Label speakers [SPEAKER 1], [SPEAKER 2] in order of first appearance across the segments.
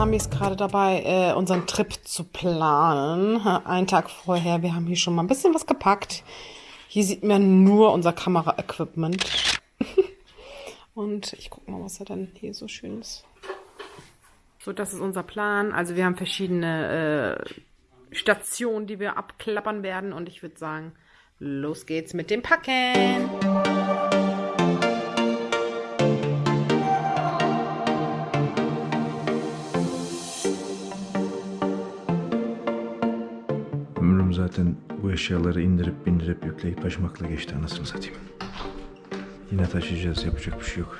[SPEAKER 1] Sami ist gerade dabei, äh, unseren Trip zu planen. Einen Tag vorher. Wir haben hier schon mal ein bisschen was gepackt. Hier sieht man nur unser Kamera-Equipment. Und ich gucke mal, was er dann hier so schön ist. So, das ist unser Plan. Also wir haben verschiedene äh, Stationen, die wir abklappern werden. Und ich würde sagen, los geht's mit dem Packen.
[SPEAKER 2] Eşyaları indirip bindirip yükleyip taşımakla geçti anasını satayım. Yine taşıyacağız yapacak bir şey yok.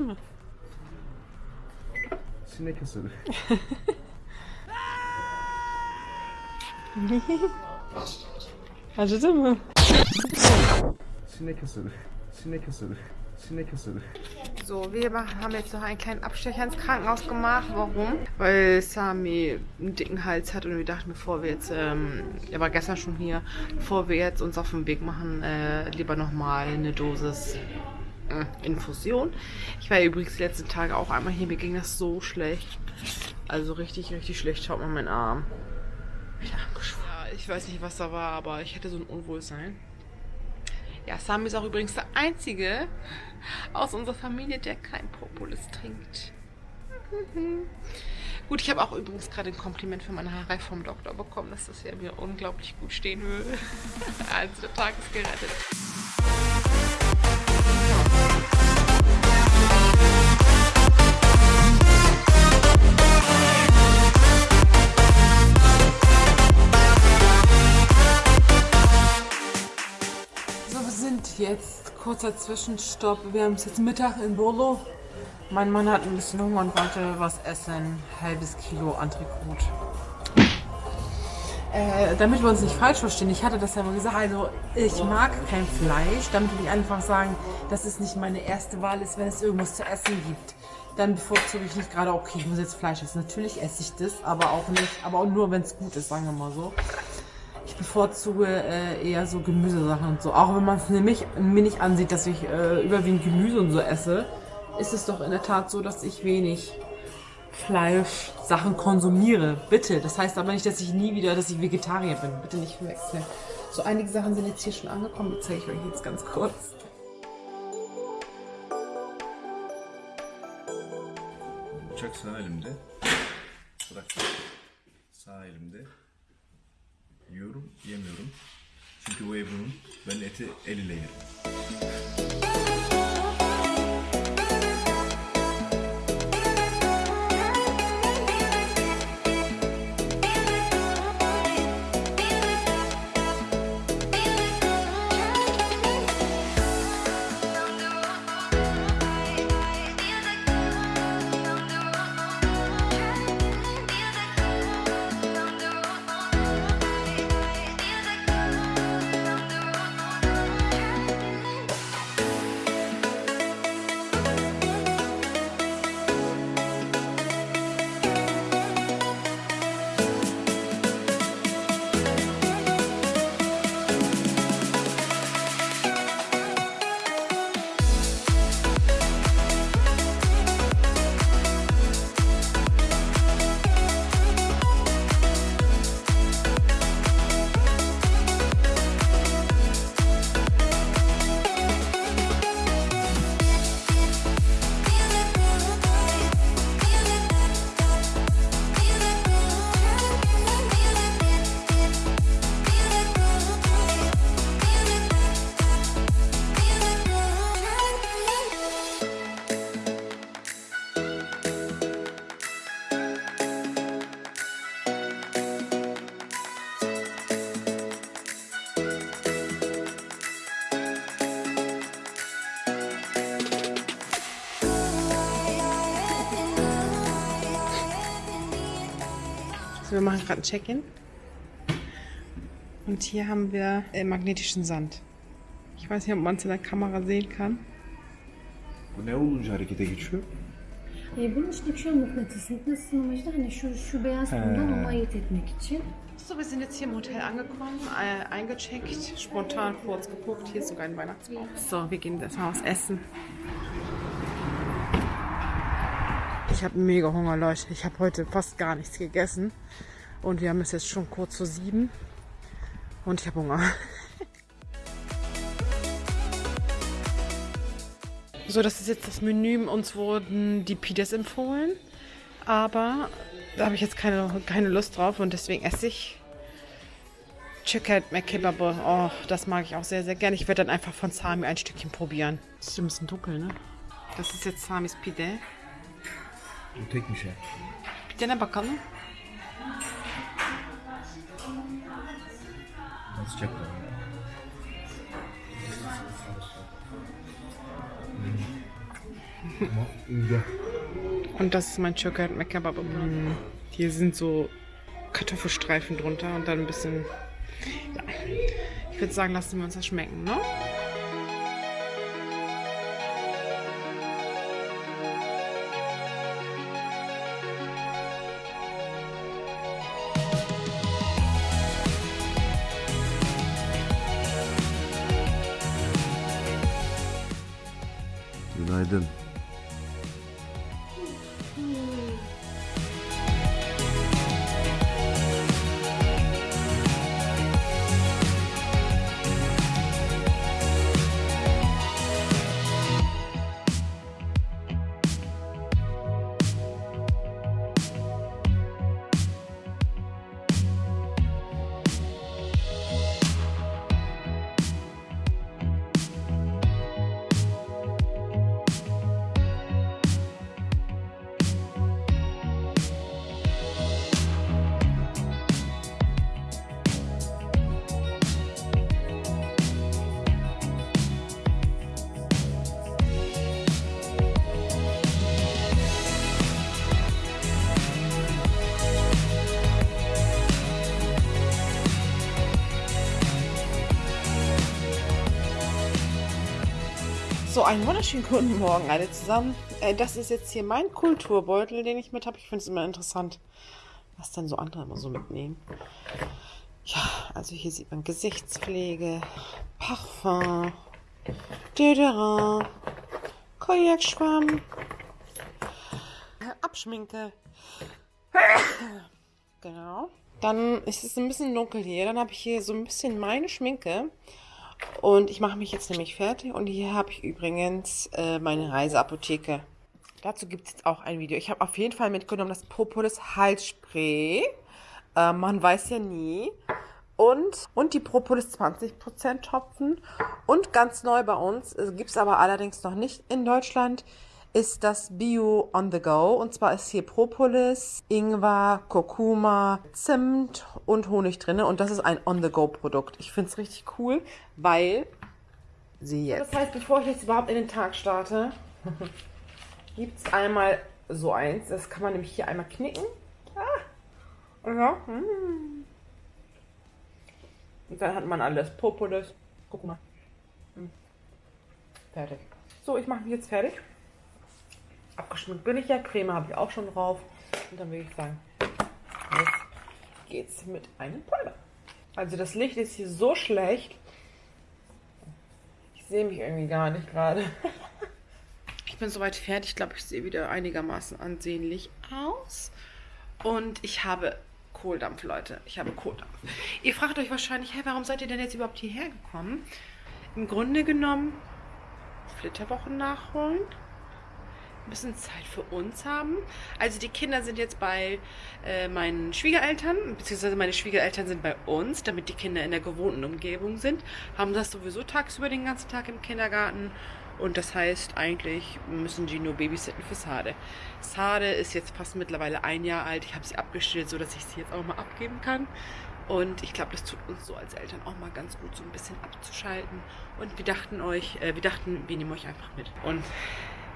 [SPEAKER 1] Mı?
[SPEAKER 2] Sinek.
[SPEAKER 1] Acıdı mı?
[SPEAKER 2] Sinek ısırı. Sinek ısırı. Sinek ısırı.
[SPEAKER 1] So, wir machen, haben jetzt noch einen kleinen Abstecher ins Krankenhaus gemacht. Warum? Weil Sami einen dicken Hals hat und wir dachten, bevor wir jetzt, ähm, er war gestern schon hier, bevor wir jetzt uns auf den Weg machen, äh, lieber nochmal eine Dosis Infusion. Ich war ja übrigens die letzten Tage auch einmal hier, mir ging das so schlecht. Also richtig, richtig schlecht. Schaut mal meinen Arm. Ja, ich weiß nicht, was da war, aber ich hatte so ein Unwohlsein. Ja, Sami ist auch übrigens der Einzige aus unserer Familie, der kein Propolis trinkt. Gut, ich habe auch übrigens gerade ein Kompliment für meine Haare vom Doktor bekommen, dass das ja mir unglaublich gut stehen würde. also der Tag ist gerettet. Jetzt kurzer Zwischenstopp. Wir haben es jetzt Mittag in Bolo. Mein Mann hat ein bisschen Hunger und wollte was essen. Halbes Kilo Antrikot. Äh, damit wir uns nicht falsch verstehen, ich hatte das ja mal gesagt, also ich mag kein Fleisch, damit will ich einfach sagen, dass es nicht meine erste Wahl ist, wenn es irgendwas zu essen gibt. Dann bevorzuge ich nicht gerade, okay, ich muss jetzt Fleisch essen. Natürlich esse ich das, aber auch nicht, aber auch nur, wenn es gut ist, sagen wir mal so. Ich bevorzuge äh, eher so Gemüsesachen und so. Auch wenn man es nämlich mir nicht ansieht, dass ich äh, überwiegend Gemüse und so esse, ist es doch in der Tat so, dass ich wenig Fleischsachen konsumiere. Bitte. Das heißt aber nicht, dass ich nie wieder, dass ich Vegetarier bin. Bitte nicht verwechseln. So einige Sachen sind jetzt hier schon angekommen. Die zeige ich euch jetzt ganz kurz.
[SPEAKER 2] Bıçak sağ elimde. Bırak. Sağ elimde. Yiyorum, yemiyorum. Çünkü bu Ebru'nun. Ben eti el ile yerim.
[SPEAKER 1] Wir machen gerade ein Check-in. Und hier haben wir äh, magnetischen Sand. Ich weiß nicht, ob man es in der Kamera sehen kann.
[SPEAKER 2] Bu ne olunca harekete geçiyor?
[SPEAKER 3] E, bunun içinde şu mıknatıs. Mıknatısın amacı da hani şu, şu beyaz kumdan onu ayırt etmek için.
[SPEAKER 1] So, wir sind jetzt hier im Hotel angekommen, äh, eingecheckt, spontan kurz geguckt. Hier ist sogar ein Weihnachtsbaum. So, wir gehen jetzt mal was essen. Ich habe mega Hunger, Leute. Ich habe heute fast gar nichts gegessen. Und wir haben es jetzt schon kurz vor sieben. Und ich habe Hunger. So, das ist jetzt das Menü. Uns wurden die Pides empfohlen. Aber da habe ich jetzt keine, keine Lust drauf und deswegen esse ich Chicken McKebab. Oh, das mag ich auch sehr, sehr gerne. Ich werde dann einfach von Sami ein Stückchen probieren. Das ist ein bisschen dunkel, ne? Das ist jetzt Samis Pide.
[SPEAKER 2] Tekmiş ya.
[SPEAKER 1] Pide'ne bakalım.
[SPEAKER 2] Ama iyi.
[SPEAKER 1] Und das ist mein Chicken McKebab. Mm, Hier sind so Kartoffelstreifen drunter und dann ein bisschen. Ja. Ich würde sagen, lassen wir uns das schmecken, ne? So, einen wunderschönen guten Morgen alle zusammen. Äh, das ist jetzt hier mein Kulturbeutel, den ich mit habe. Ich finde es immer interessant, was dann so andere immer so mitnehmen. Ja, also hier sieht man Gesichtspflege, Parfum, Deodorant, Kojakschwamm, äh, Abschminke. Genau. Dann ist es ein bisschen dunkel hier. Dann habe ich hier so ein bisschen meine Schminke. Und ich mache mich jetzt nämlich fertig. Und hier habe ich übrigens äh, meine Reiseapotheke. Dazu gibt es jetzt auch ein Video. Ich habe auf jeden Fall mitgenommen das Propolis Halsspray. Äh, man weiß ja nie. Und, und die Propolis 20% Tropfen. Und ganz neu bei uns, gibt es aber allerdings noch nicht in Deutschland, ist das Bio on the Go. Und zwar ist hier Propolis, Ingwer, Kurkuma, Zimt und Honig drin. Und das ist ein on the Go Produkt. Ich finde es richtig cool, weil sie jetzt. Das heißt, bevor ich jetzt überhaupt in den Tag starte, gibt es einmal so eins. Das kann man nämlich hier einmal knicken. Ah. Ja. mm. Und dann hat man alles. Propolis. Guck mal. Mm. Fertig. So, ich mache mich jetzt fertig. Abgeschminkt bin ich ja. Creme habe ich auch schon drauf. Und dann würde ich sagen, jetzt geht's mit einem Pulver. Also das Licht ist hier so schlecht. Ich sehe mich irgendwie gar nicht gerade. Ich bin soweit fertig. Ich glaube, ich sehe wieder einigermaßen ansehnlich aus. Und ich habe Kohldampf, Leute. Ich habe Kohldampf. Ihr fragt euch wahrscheinlich, hey, warum seid ihr denn jetzt überhaupt hierher gekommen? Im Grunde genommen Flitterwochen nachholen bisschen Zeit für uns haben. Also die Kinder sind jetzt bei äh, meinen Schwiegereltern, beziehungsweise meine Schwiegereltern sind bei uns, damit die Kinder in der gewohnten Umgebung sind. Haben das sowieso tagsüber den ganzen Tag im Kindergarten. Und das heißt, eigentlich müssen die nur babysitten für Sade. Sade ist jetzt fast mittlerweile ein Jahr alt. Ich habe sie abgestillt, sodass ich sie jetzt auch mal abgeben kann. Und ich glaube, das tut uns so als Eltern auch mal ganz gut, so ein bisschen abzuschalten. Und wir dachten euch, äh, wir dachten, wir nehmen euch einfach mit. Und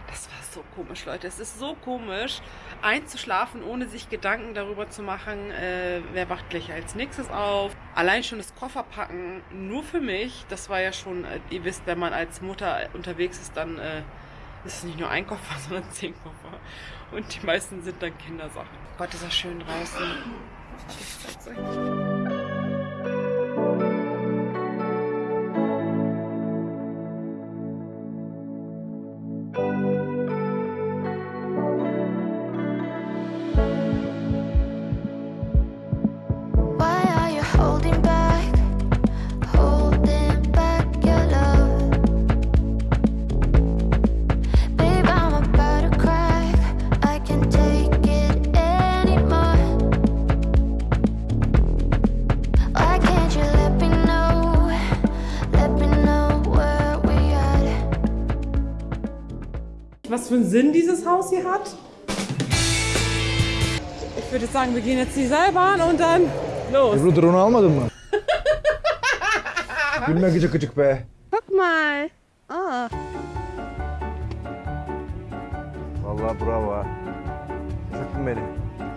[SPEAKER 1] Das war so komisch, Leute. Es ist so komisch, einzuschlafen, ohne sich Gedanken darüber zu machen, äh, wer wacht gleich als nächstes auf. Allein schon das Kofferpacken nur für mich, das war ja schon, äh, ihr wisst, wenn man als Mutter unterwegs ist, dann äh, ist es nicht nur ein Koffer, sondern zehn Koffer. Und die meisten sind dann Kindersachen. Gott, ist das schön draußen.
[SPEAKER 4] Was für einen Sinn dieses Haus hier hat. Ich würde sagen, wir gehen jetzt die Seilbahn und dann los.
[SPEAKER 2] Ebru drone almadın mı? Gülme gıcık gıcık be.
[SPEAKER 1] Guck mal. Oh.
[SPEAKER 2] Vallahi bravo. Sıktın beni.